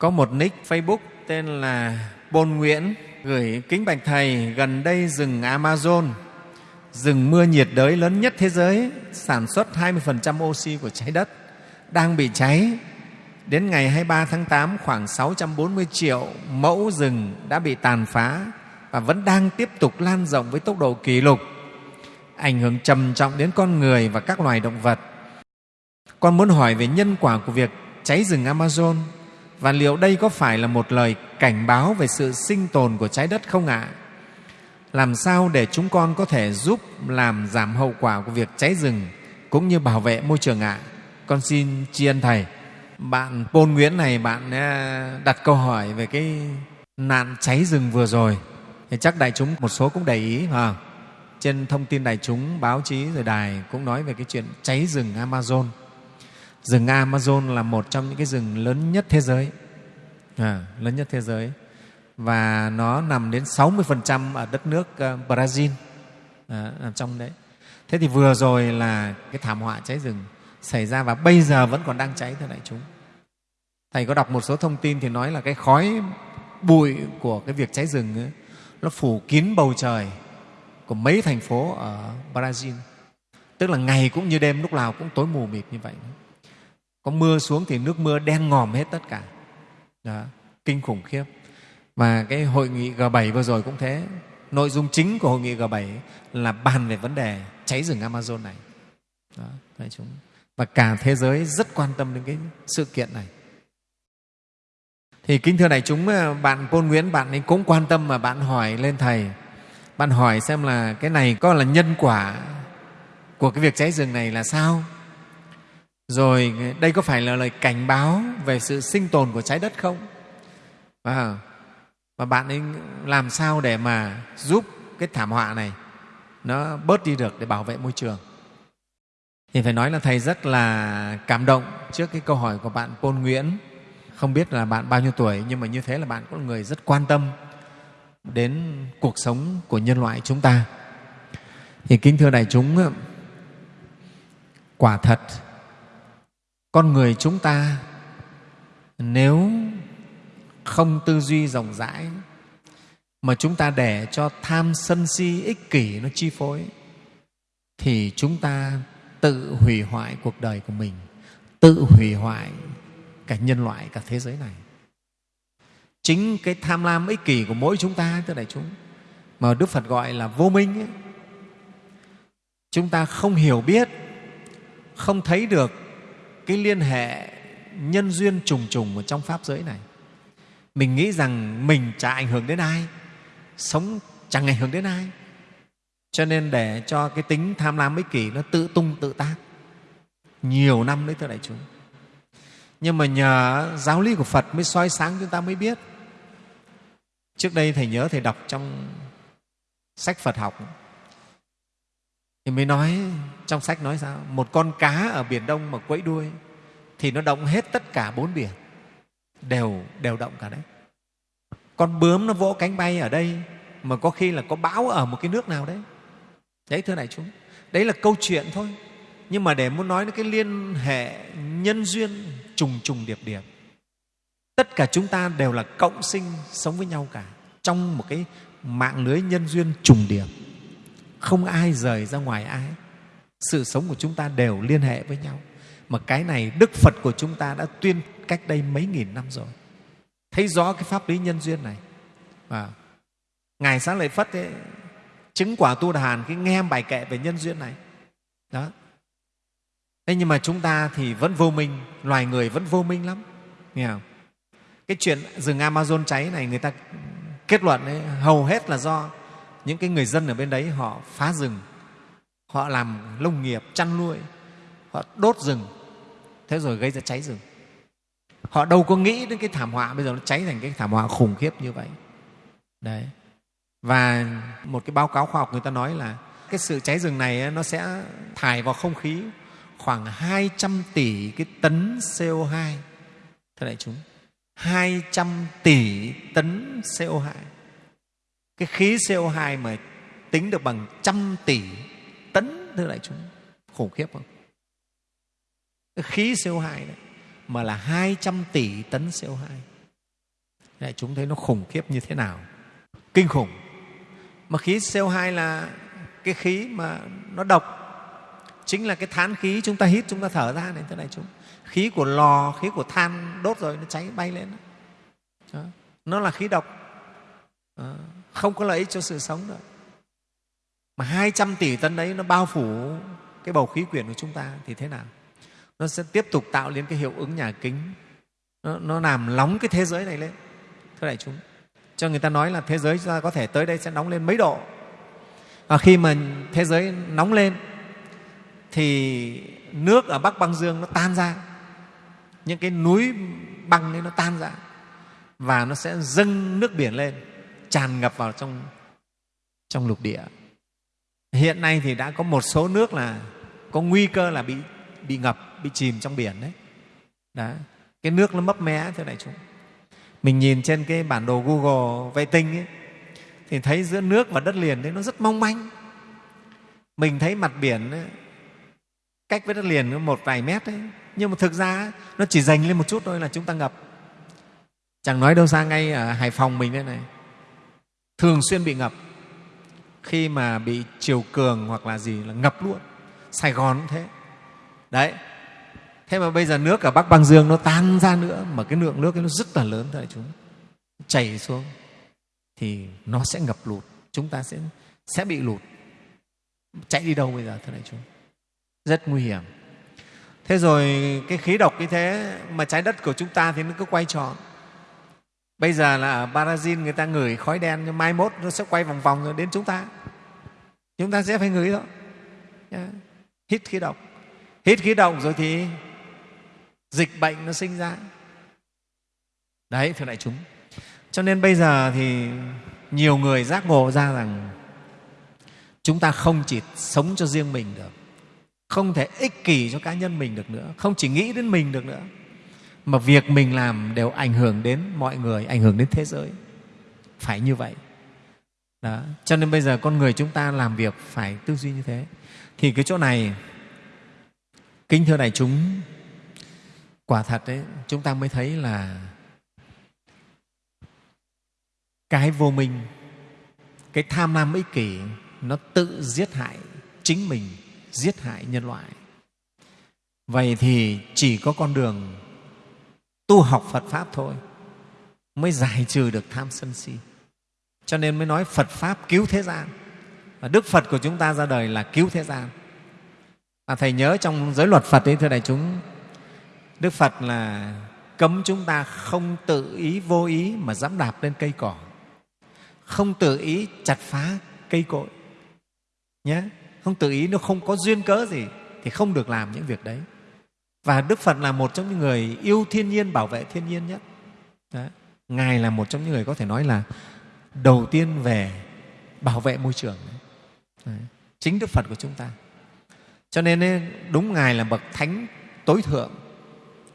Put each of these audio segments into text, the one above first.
Có một nick Facebook tên là Bôn Nguyễn gửi kính bạch Thầy gần đây rừng Amazon, rừng mưa nhiệt đới lớn nhất thế giới, sản xuất 20% oxy của trái đất, đang bị cháy. Đến ngày 23 tháng 8, khoảng 640 triệu mẫu rừng đã bị tàn phá và vẫn đang tiếp tục lan rộng với tốc độ kỷ lục, ảnh hưởng trầm trọng đến con người và các loài động vật. Con muốn hỏi về nhân quả của việc cháy rừng Amazon và liệu đây có phải là một lời cảnh báo về sự sinh tồn của trái đất không ạ? Làm sao để chúng con có thể giúp làm giảm hậu quả của việc cháy rừng cũng như bảo vệ môi trường ạ? Con xin tri ân Thầy. Bạn Pôn Nguyễn này, bạn à, đặt câu hỏi về cái nạn cháy rừng vừa rồi. Thì chắc đại chúng một số cũng để ý. À, trên thông tin đại chúng, báo chí rồi đài cũng nói về cái chuyện cháy rừng Amazon rừng Amazon là một trong những cái rừng lớn nhất thế giới. À, lớn nhất thế giới. Và nó nằm đến 60% ở đất nước ờ, Brazil. À, nằm trong đấy. Thế thì vừa rồi là cái thảm họa cháy rừng xảy ra và bây giờ vẫn còn đang cháy thưa đại chúng. Thầy có đọc một số thông tin thì nói là cái khói bụi của cái việc cháy rừng ấy, nó phủ kín bầu trời của mấy thành phố ở Brazil. Tức là ngày cũng như đêm lúc nào cũng tối mù mịt như vậy có mưa xuống thì nước mưa đen ngòm hết tất cả. Đó, kinh khủng khiếp. Và cái hội nghị G7 vừa rồi cũng thế. Nội dung chính của hội nghị G7 là bàn về vấn đề cháy rừng Amazon này. Đó, đại chúng và cả thế giới rất quan tâm đến cái sự kiện này. Thì kính thưa đại chúng bạn Côn Nguyễn bạn ấy cũng quan tâm mà bạn hỏi lên thầy. Bạn hỏi xem là cái này có là nhân quả của cái việc cháy rừng này là sao? Rồi đây có phải là lời cảnh báo về sự sinh tồn của trái đất không? Và, và bạn ấy làm sao để mà giúp cái thảm họa này nó bớt đi được để bảo vệ môi trường? Thì phải nói là thầy rất là cảm động trước cái câu hỏi của bạn Pôn Nguyễn. Không biết là bạn bao nhiêu tuổi nhưng mà như thế là bạn cũng là người rất quan tâm đến cuộc sống của nhân loại chúng ta. Thì kính thưa đại chúng quả thật con người chúng ta nếu không tư duy rộng rãi mà chúng ta để cho tham sân si ích kỷ nó chi phối thì chúng ta tự hủy hoại cuộc đời của mình tự hủy hoại cả nhân loại cả thế giới này. Chính cái tham lam ích kỷ của mỗi chúng ta thưa đại chúng mà đức phật gọi là vô minh ấy, chúng ta không hiểu biết không thấy được cái liên hệ nhân duyên trùng trùng ở trong pháp giới này. Mình nghĩ rằng mình chả ảnh hưởng đến ai, sống chẳng ảnh hưởng đến ai. Cho nên để cho cái tính tham lam ích kỷ nó tự tung tự tác. Nhiều năm đấy thưa đại chúng. Nhưng mà nhờ giáo lý của phật mới soi sáng chúng ta mới biết. Trước đây thầy nhớ thầy đọc trong sách phật học thì mới nói, trong sách nói sao? Một con cá ở biển đông mà quẫy đuôi, thì nó động hết tất cả bốn biển. Đều đều động cả đấy. Con bướm nó vỗ cánh bay ở đây, mà có khi là có bão ở một cái nước nào đấy. Đấy, thưa đại chúng, đấy là câu chuyện thôi. Nhưng mà để muốn nói đến cái liên hệ nhân duyên trùng trùng điệp điệp, tất cả chúng ta đều là cộng sinh sống với nhau cả trong một cái mạng lưới nhân duyên trùng điệp không ai rời ra ngoài ai. Sự sống của chúng ta đều liên hệ với nhau. Mà cái này đức phật của chúng ta đã tuyên cách đây mấy nghìn năm rồi. Thấy rõ cái pháp lý nhân duyên này. Và ngài sáng lợi phất ấy, chứng quả tu đà hàn cái nghe bài kệ về nhân duyên này. Đó. Thế nhưng mà chúng ta thì vẫn vô minh loài người vẫn vô minh lắm. Nghe không? Cái chuyện rừng amazon cháy này người ta kết luận ấy, hầu hết là do những cái người dân ở bên đấy họ phá rừng, họ làm nông nghiệp, chăn nuôi, họ đốt rừng, thế rồi gây ra cháy rừng. Họ đâu có nghĩ đến cái thảm họa, bây giờ nó cháy thành cái thảm họa khủng khiếp như vậy. Đấy. Và một cái báo cáo khoa học người ta nói là cái sự cháy rừng này nó sẽ thải vào không khí khoảng 200 tỷ cái tấn CO2 thưa đại chúng 200 tỷ tấn CO2 cái khí CO2 mà tính được bằng trăm tỷ tấn thưa đại chúng, khủng khiếp không? Cái khí CO2 đấy mà là 200 tỷ tấn CO2 đại chúng thấy nó khủng khiếp như thế nào? Kinh khủng. Mà khí CO2 là cái khí mà nó độc, chính là cái than khí chúng ta hít, chúng ta thở ra này, thưa đại chúng. Khí của lò, khí của than đốt rồi nó cháy bay lên đó. nó là khí độc. Đó không có lợi ích cho sự sống nữa. Mà 200 tỷ tấn đấy nó bao phủ cái bầu khí quyển của chúng ta thì thế nào? Nó sẽ tiếp tục tạo lên cái hiệu ứng nhà kính. Nó, nó làm nóng cái thế giới này lên thưa đại chúng. Cho người ta nói là thế giới chúng ta có thể tới đây sẽ nóng lên mấy độ. Và khi mà thế giới nóng lên thì nước ở bắc băng dương nó tan ra. Những cái núi băng ấy nó tan ra. Và nó sẽ dâng nước biển lên tràn ngập vào trong trong lục địa. Hiện nay thì đã có một số nước là có nguy cơ là bị bị ngập bị chìm trong biển đấy. Đó cái nước nó mấp mé thưa đại chúng. Mình nhìn trên cái bản đồ google vệ tinh ấy, thì thấy giữa nước và đất liền đấy nó rất mong manh. Mình thấy mặt biển ấy, cách với đất liền một vài mét đấy nhưng mà thực ra nó chỉ dành lên một chút thôi là chúng ta ngập. Chẳng nói đâu xa ngay ở hải phòng mình đây này thường xuyên bị ngập. Khi mà bị chiều cường hoặc là gì là ngập luôn. Sài gòn cũng thế. Đấy. Thế mà bây giờ nước ở bắc băng dương nó tan ra nữa mà cái lượng nước ấy nó rất là lớn đại chúng chảy xuống thì nó sẽ ngập lụt. Chúng ta sẽ sẽ bị lụt. Chạy đi đâu bây giờ thưa đại chúng? Rất nguy hiểm. Thế rồi cái khí độc như thế mà trái đất của chúng ta thì nó cứ quay tròn bây giờ là ở brazil người ta ngửi khói đen nhưng mai mốt nó sẽ quay vòng vòng rồi đến chúng ta. Chúng ta sẽ phải ngửi thôi. Hít khí độc. Hít khí độc rồi thì dịch bệnh nó sinh ra. Đấy, thưa đại chúng. Cho nên bây giờ thì nhiều người giác ngộ ra rằng chúng ta không chỉ sống cho riêng mình được, không thể ích kỷ cho cá nhân mình được nữa, không chỉ nghĩ đến mình được nữa mà việc mình làm đều ảnh hưởng đến mọi người, ảnh hưởng đến thế giới. Phải như vậy. Đó. cho nên bây giờ con người chúng ta làm việc phải tư duy như thế. Thì cái chỗ này, kính thưa đại chúng, quả thật đấy chúng ta mới thấy là cái vô minh, cái tham lam ích kỷ, nó tự giết hại chính mình, giết hại nhân loại. Vậy thì chỉ có con đường tu học phật pháp thôi, mới giải trừ được tham sân si. Cho nên mới nói phật pháp cứu thế gian. Và đức phật của chúng ta ra đời là cứu thế gian. Và thầy nhớ trong giới luật phật ấy, thưa đại chúng, đức phật là cấm chúng ta không tự ý vô ý mà dẫm đạp lên cây cỏ. Không tự ý chặt phá cây cội. Nhé không tự ý nó không có duyên cớ gì thì không được làm những việc đấy và đức phật là một trong những người yêu thiên nhiên bảo vệ thiên nhiên nhất đấy. ngài là một trong những người có thể nói là đầu tiên về bảo vệ môi trường đấy. chính đức phật của chúng ta cho nên đúng ngài là bậc thánh tối thượng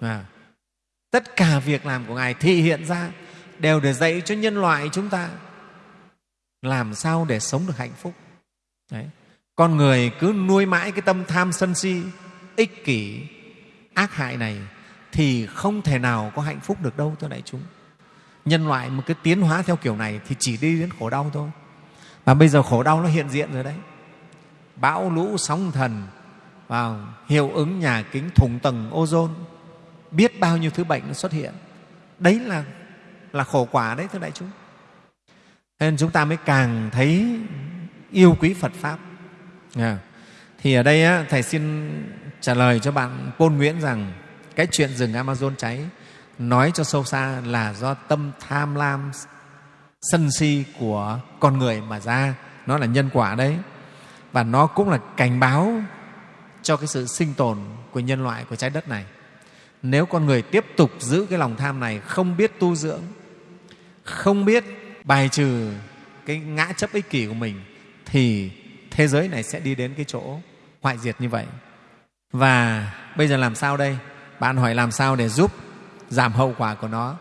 à, tất cả việc làm của ngài thị hiện ra đều để dạy cho nhân loại chúng ta làm sao để sống được hạnh phúc Đấy. con người cứ nuôi mãi cái tâm tham sân si ích kỷ ác hại này thì không thể nào có hạnh phúc được đâu thưa đại chúng. Nhân loại một cái tiến hóa theo kiểu này thì chỉ đi đến khổ đau thôi. Và bây giờ khổ đau nó hiện diện rồi đấy. Bão lũ sóng thần vào hiệu ứng nhà kính thủng tầng ozone biết bao nhiêu thứ bệnh nó xuất hiện. Đấy là là khổ quả đấy thưa đại chúng. Nên chúng ta mới càng thấy yêu quý phật pháp. À, thì ở đây á, thầy xin trả lời cho bạn Pôn Nguyễn rằng, cái chuyện rừng Amazon cháy nói cho sâu xa là do tâm tham lam sân si của con người mà ra. Nó là nhân quả đấy. Và nó cũng là cảnh báo cho cái sự sinh tồn của nhân loại của trái đất này. Nếu con người tiếp tục giữ cái lòng tham này, không biết tu dưỡng, không biết bài trừ cái ngã chấp ích kỷ của mình, thì thế giới này sẽ đi đến cái chỗ hoại diệt như vậy và bây giờ làm sao đây? Bạn hỏi làm sao để giúp giảm hậu quả của nó?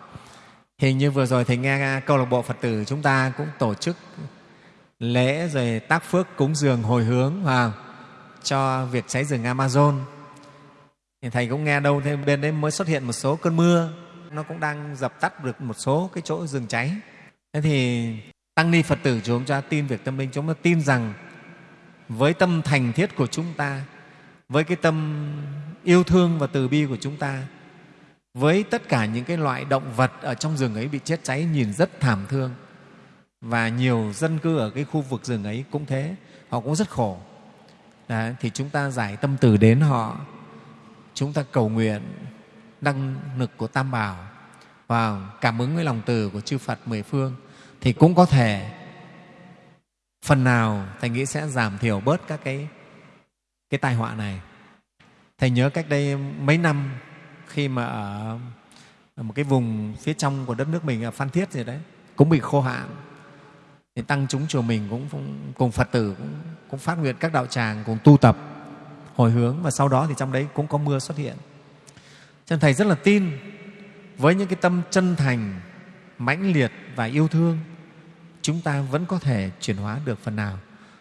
Hình như vừa rồi thầy nghe câu lạc bộ phật tử chúng ta cũng tổ chức lễ rồi tác phước cúng dường hồi hướng vào cho việc cháy rừng amazon. Thì thầy cũng nghe đâu thêm, bên đấy mới xuất hiện một số cơn mưa. Nó cũng đang dập tắt được một số cái chỗ rừng cháy. Thế thì tăng ni phật tử chúng ta tin việc tâm linh. Chúng ta tin rằng với tâm thành thiết của chúng ta với cái tâm yêu thương và từ bi của chúng ta với tất cả những cái loại động vật ở trong rừng ấy bị chết cháy nhìn rất thảm thương. Và nhiều dân cư ở cái khu vực rừng ấy cũng thế họ cũng rất khổ. Đấy, thì chúng ta giải tâm từ đến họ. Chúng ta cầu nguyện năng lực của tam bảo và cảm ứng với lòng từ của chư phật mười phương. Thì cũng có thể phần nào thầy nghĩ sẽ giảm thiểu bớt các cái cái tai họa này. Thầy nhớ cách đây mấy năm khi mà ở, một cái vùng phía trong của đất nước mình ở phan thiết gì đấy cũng bị khô hạn thì tăng chúng chùa mình cũng, cũng cùng phật tử cũng, cũng phát nguyện các đạo tràng cùng tu tập hồi hướng và sau đó thì trong đấy cũng có mưa xuất hiện. Cho nên thầy rất là tin với những cái tâm chân thành mãnh liệt và yêu thương chúng ta vẫn có thể chuyển hóa được phần nào.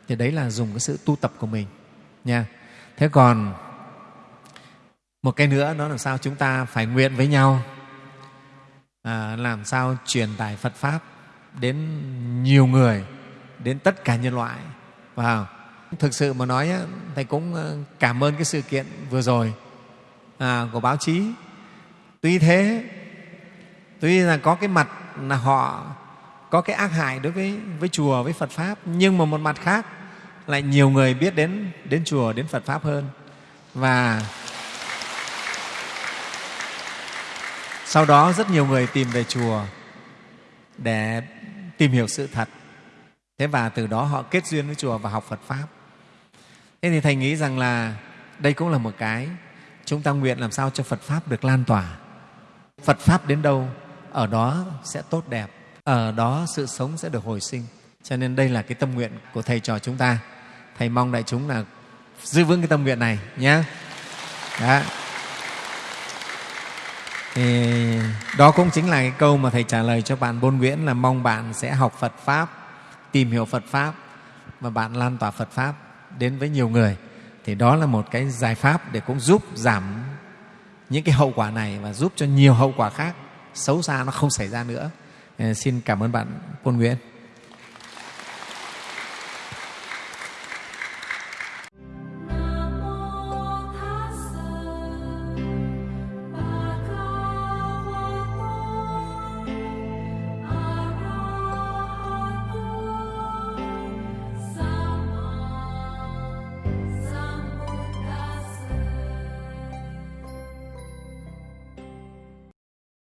Thì đấy là dùng cái sự tu tập của mình nha thế còn một cái nữa đó là sao chúng ta phải nguyện với nhau? À, làm sao truyền tải phật pháp đến nhiều người đến tất cả nhân loại? Vào. Thực sự mà nói thầy cũng ờ, cảm ơn cái sự kiện vừa rồi à, của báo chí. Tuy thế tuy là có cái mặt là họ có cái ác hại đối với với chùa với phật pháp nhưng mà một mặt khác lại nhiều người biết đến đến chùa, đến phật pháp hơn. Và sau đó rất nhiều người tìm về chùa để tìm hiểu sự thật. Thế và từ đó họ kết duyên với chùa và học phật pháp. Thế thì thầy nghĩ rằng là đây cũng là một cái chúng ta nguyện làm sao cho phật pháp được lan tỏa. Phật pháp đến đâu, ở đó sẽ tốt đẹp, ở đó sự sống sẽ được hồi sinh. Cho nên đây là cái tâm nguyện của thầy trò chúng ta thầy mong đại chúng là giữ vững cái tâm nguyện này nhé đó. Thì đó cũng chính là cái câu mà thầy trả lời cho bạn Bôn Nguyễn là mong bạn sẽ học Phật pháp, tìm hiểu Phật pháp và bạn lan tỏa Phật pháp đến với nhiều người. Thì đó là một cái giải pháp để cũng giúp giảm những cái hậu quả này và giúp cho nhiều hậu quả khác xấu xa nó không xảy ra nữa. Ờ, xin cảm ơn bạn Bôn Nguyễn.